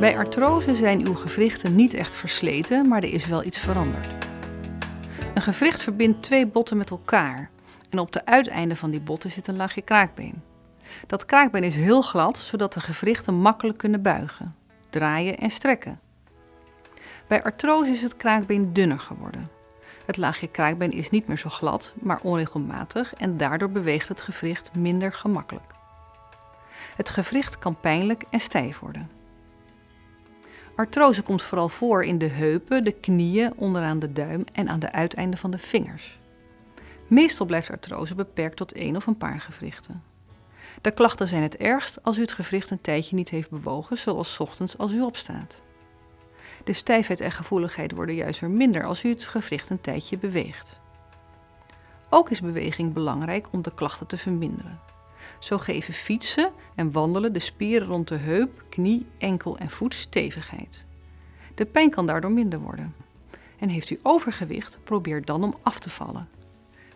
Bij artrose zijn uw gewrichten niet echt versleten, maar er is wel iets veranderd. Een gewricht verbindt twee botten met elkaar en op de uiteinden van die botten zit een laagje kraakbeen. Dat kraakbeen is heel glad, zodat de gewrichten makkelijk kunnen buigen, draaien en strekken. Bij artrose is het kraakbeen dunner geworden. Het laagje kraakbeen is niet meer zo glad, maar onregelmatig en daardoor beweegt het gewricht minder gemakkelijk. Het gewricht kan pijnlijk en stijf worden. Artrose komt vooral voor in de heupen, de knieën, onderaan de duim en aan de uiteinden van de vingers. Meestal blijft artrose beperkt tot één of een paar gewrichten. De klachten zijn het ergst als u het gewricht een tijdje niet heeft bewogen, zoals ochtends als u opstaat. De stijfheid en gevoeligheid worden juist weer minder als u het gewricht een tijdje beweegt. Ook is beweging belangrijk om de klachten te verminderen. Zo geven fietsen en wandelen de spieren rond de heup, knie, enkel en voet stevigheid. De pijn kan daardoor minder worden. En heeft u overgewicht, probeer dan om af te vallen.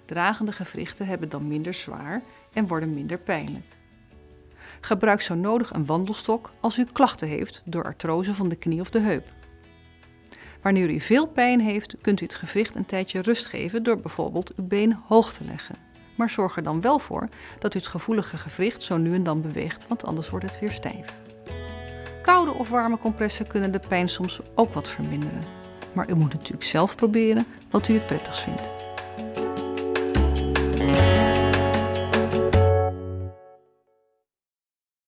Dragende gewrichten hebben dan minder zwaar en worden minder pijnlijk. Gebruik zo nodig een wandelstok als u klachten heeft door artrose van de knie of de heup. Wanneer u veel pijn heeft, kunt u het gewricht een tijdje rust geven door bijvoorbeeld uw been hoog te leggen. Maar zorg er dan wel voor dat u het gevoelige gewricht zo nu en dan beweegt, want anders wordt het weer stijf. Koude of warme compressen kunnen de pijn soms ook wat verminderen. Maar u moet natuurlijk zelf proberen wat u het prettigst vindt.